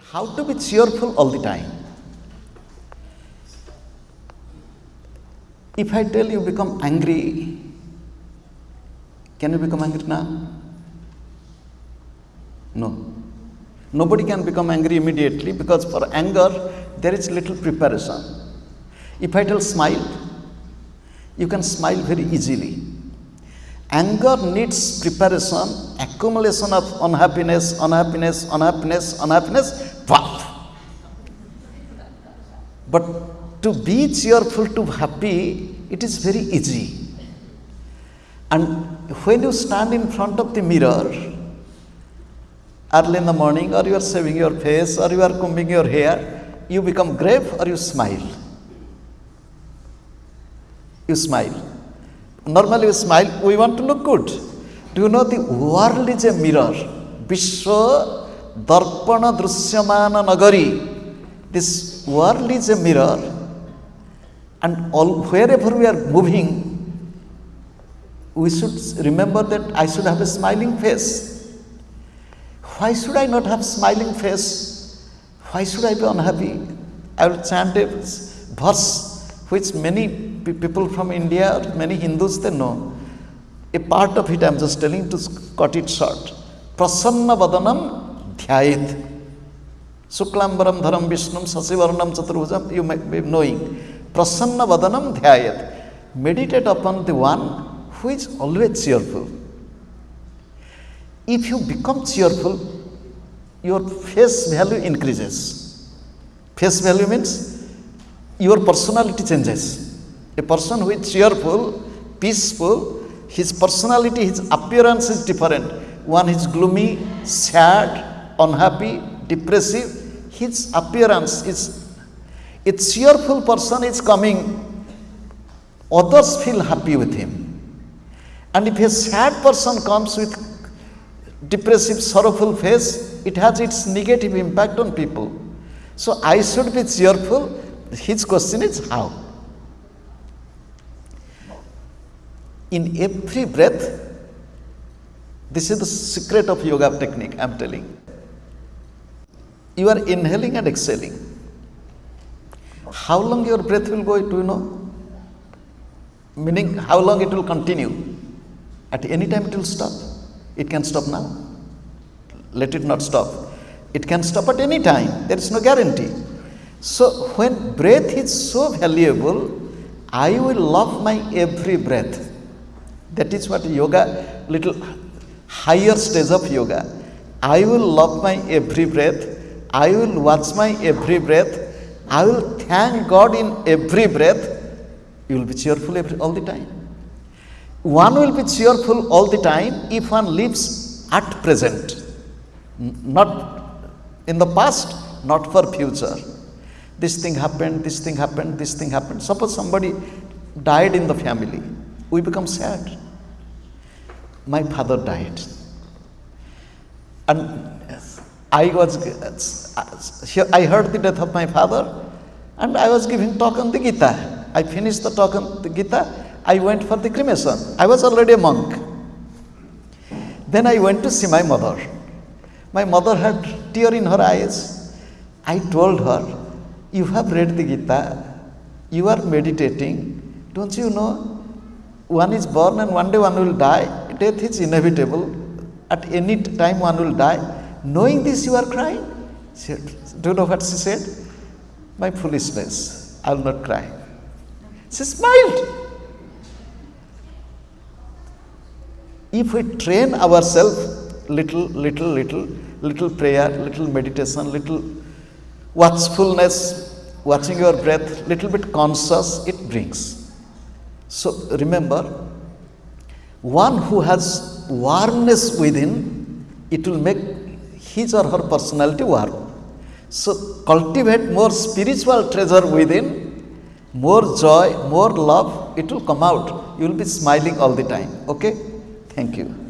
How to be cheerful all the time? If I tell you become angry, can you become angry now? No. Nobody can become angry immediately because for anger there is little preparation. If I tell smile, you can smile very easily. Anger needs preparation, accumulation of unhappiness, unhappiness, unhappiness, unhappiness, wow. But to be cheerful, to be happy, it is very easy. And when you stand in front of the mirror, early in the morning, or you are shaving your face, or you are combing your hair, you become grave or you smile. You smile. Normally, we smile, we want to look good. Do you know the world is a mirror? Vishwa Darpana Drusyamana Nagari. This world is a mirror, and all, wherever we are moving, we should remember that I should have a smiling face. Why should I not have smiling face? Why should I be unhappy? I will chant a verse which many people from India, many Hindus, they know. A part of it I am just telling to cut it short. Prasanna Vadanam Dhyayit. Suklambaram Dharam Vishnum Sasivarnam Chaturvujam, you may be knowing. Prasanna Vadanam Dhyayat. Meditate upon the one who is always cheerful. If you become cheerful, your face value increases. Face value means your personality changes. A person who is cheerful, peaceful, his personality, his appearance is different. One is gloomy, sad, unhappy, depressive. His appearance is a cheerful person is coming, others feel happy with him. And if a sad person comes with depressive, sorrowful face, it has its negative impact on people. So I should be cheerful. His question is how? In every breath, this is the secret of yoga technique, I am telling. You are inhaling and exhaling. How long your breath will go, do you know? Meaning, how long it will continue? At any time it will stop. It can stop now. Let it not stop. It can stop at any time. There is no guarantee. So, when breath is so valuable, I will love my every breath. That is what yoga, little higher stage of yoga. I will love my every breath. I will watch my every breath. I will thank God in every breath. You will be cheerful every, all the time. One will be cheerful all the time if one lives at present, not in the past, not for future. This thing happened, this thing happened, this thing happened. Suppose somebody died in the family, we become sad my father died. And I was, I heard the death of my father and I was giving talk on the Gita. I finished the talk on the Gita. I went for the cremation. I was already a monk. Then I went to see my mother. My mother had tear in her eyes. I told her, you have read the Gita, you are meditating. Don't you know one is born and one day one will die. Death is inevitable. At any time one will die. Knowing this, you are crying. Said, Do you know what she said? My foolishness. I will not cry. She smiled. If we train ourselves little, little, little, little prayer, little meditation, little watchfulness, watching your breath, little bit conscious, it brings. So remember, one who has warmness within, it will make his or her personality warm. So cultivate more spiritual treasure within, more joy, more love, it will come out. You will be smiling all the time. Okay? Thank you.